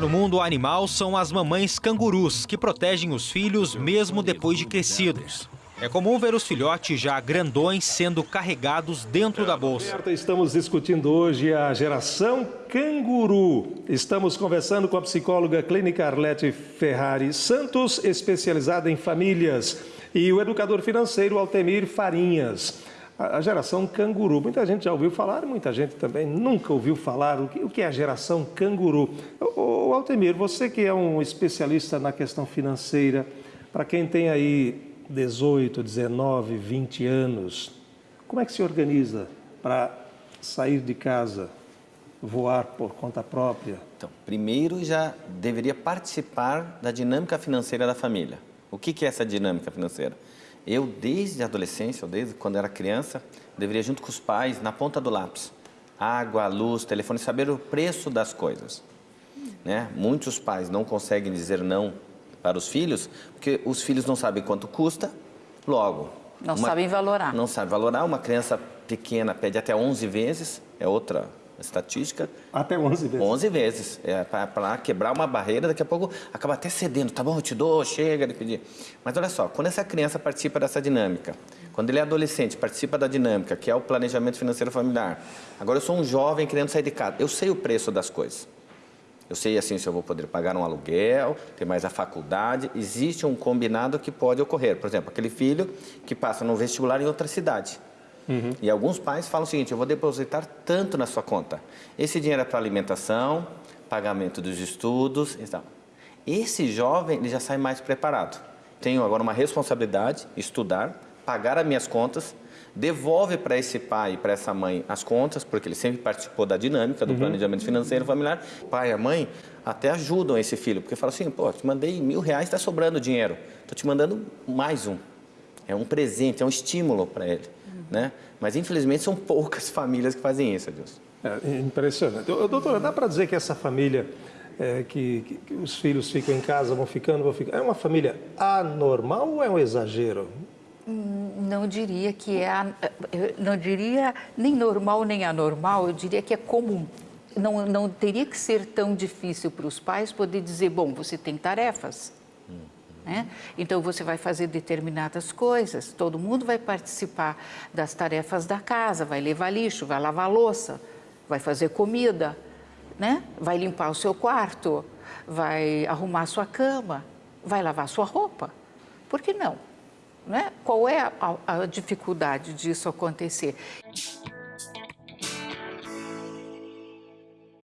No mundo animal são as mamães cangurus, que protegem os filhos mesmo depois de crescidos. É comum ver os filhotes já grandões sendo carregados dentro da bolsa. Estamos discutindo hoje a geração canguru. Estamos conversando com a psicóloga clínica Arlete Ferrari Santos, especializada em famílias, e o educador financeiro Altemir Farinhas. A geração canguru. Muita gente já ouviu falar, muita gente também nunca ouviu falar. O que é a geração canguru? O Altemir, você que é um especialista na questão financeira, para quem tem aí 18, 19, 20 anos, como é que se organiza para sair de casa, voar por conta própria? Então, primeiro já deveria participar da dinâmica financeira da família. O que, que é essa dinâmica financeira? Eu, desde a adolescência, ou desde quando era criança, deveria, junto com os pais, na ponta do lápis, água, luz, telefone, saber o preço das coisas. Né? Muitos pais não conseguem dizer não para os filhos, porque os filhos não sabem quanto custa, logo. Não uma, sabem valorar. Não sabem valorar. Uma criança pequena pede até 11 vezes, é outra estatística. Até 11 vezes? 11 vezes. É para quebrar uma barreira, daqui a pouco acaba até cedendo. Tá bom, eu te dou, chega de pedir. Mas olha só, quando essa criança participa dessa dinâmica, quando ele é adolescente, participa da dinâmica, que é o planejamento financeiro familiar. Agora eu sou um jovem querendo sair de casa. Eu sei o preço das coisas. Eu sei assim se eu vou poder pagar um aluguel, ter mais a faculdade. Existe um combinado que pode ocorrer. Por exemplo, aquele filho que passa no vestibular em outra cidade. Uhum. E alguns pais falam o seguinte, eu vou depositar tanto na sua conta. Esse dinheiro é para alimentação, pagamento dos estudos e tal. Esse jovem ele já sai mais preparado. Tenho agora uma responsabilidade, estudar, pagar as minhas contas, devolve para esse pai e para essa mãe as contas, porque ele sempre participou da dinâmica do uhum. planejamento financeiro familiar. O pai e a mãe até ajudam esse filho, porque falam assim, pô, te mandei mil reais, está sobrando dinheiro, estou te mandando mais um. É um presente, é um estímulo para ele. Né? Mas, infelizmente, são poucas famílias que fazem isso, Adilson. É impressionante. Doutora, dá para dizer que essa família é, que, que, que, os filhos ficam em casa, vão ficando, vão ficando, é uma família anormal ou é um exagero? Não diria que é, não diria nem normal nem anormal, eu diria que é comum. Não, não teria que ser tão difícil para os pais poder dizer, bom, você tem tarefas, né? Então você vai fazer determinadas coisas, todo mundo vai participar das tarefas da casa, vai levar lixo, vai lavar louça, vai fazer comida, né? vai limpar o seu quarto, vai arrumar a sua cama, vai lavar a sua roupa. Por que não? Né? Qual é a, a dificuldade disso acontecer?